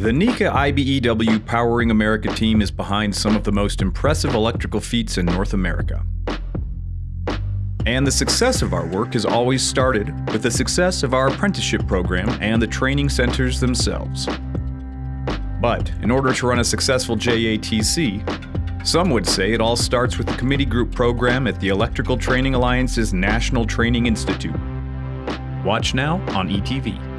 The NECA IBEW Powering America team is behind some of the most impressive electrical feats in North America. And the success of our work has always started with the success of our apprenticeship program and the training centers themselves. But in order to run a successful JATC, some would say it all starts with the committee group program at the Electrical Training Alliance's National Training Institute. Watch now on ETV.